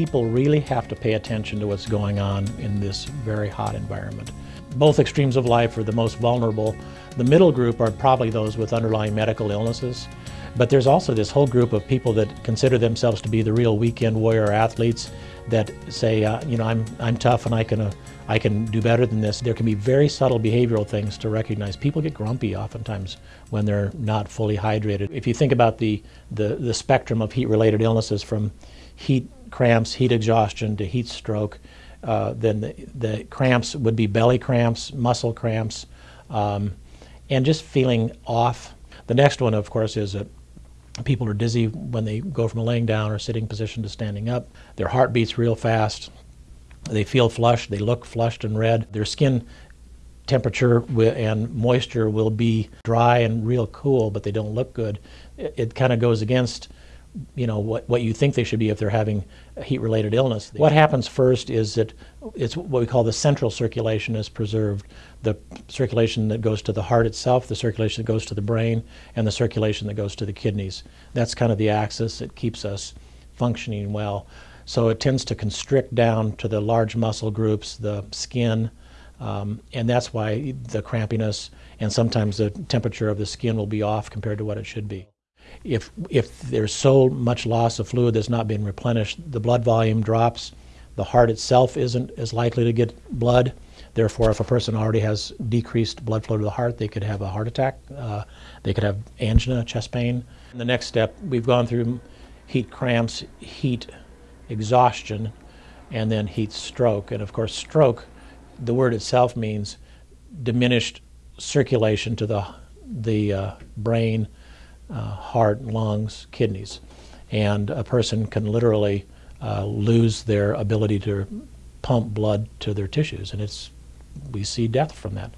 people really have to pay attention to what's going on in this very hot environment. Both extremes of life are the most vulnerable. The middle group are probably those with underlying medical illnesses. But there's also this whole group of people that consider themselves to be the real weekend warrior athletes that say, uh, you know, I'm, I'm tough and I can, uh, I can do better than this. There can be very subtle behavioral things to recognize. People get grumpy oftentimes when they're not fully hydrated. If you think about the, the, the spectrum of heat-related illnesses from heat cramps, heat exhaustion to heat stroke, uh, then the, the, cramps would be belly cramps, muscle cramps, um, and just feeling off. The next one, of course, is that People are dizzy when they go from a laying down or sitting position to standing up. Their heart beats real fast. They feel flushed. They look flushed and red. Their skin temperature and moisture will be dry and real cool, but they don't look good. It, it kind of goes against you know what, what you think they should be if they're having a heat-related illness. What happens first is that it's what we call the central circulation is preserved. The circulation that goes to the heart itself, the circulation that goes to the brain, and the circulation that goes to the kidneys. That's kind of the axis that keeps us functioning well. So it tends to constrict down to the large muscle groups, the skin, um, and that's why the crampiness and sometimes the temperature of the skin will be off compared to what it should be if, if there's so much loss of fluid that's not being replenished, the blood volume drops. The heart itself isn't as likely to get blood. Therefore, if a person already has decreased blood flow to the heart, they could have a heart attack. Uh, they could have angina, chest pain. the next step, we've gone through heat cramps, heat exhaustion, and then heat stroke. And of course, stroke, the word itself means diminished circulation to the, the uh, brain, heart, lungs, kidneys. And a person can literally uh, lose their ability to pump blood to their tissues, and it's we see death from that.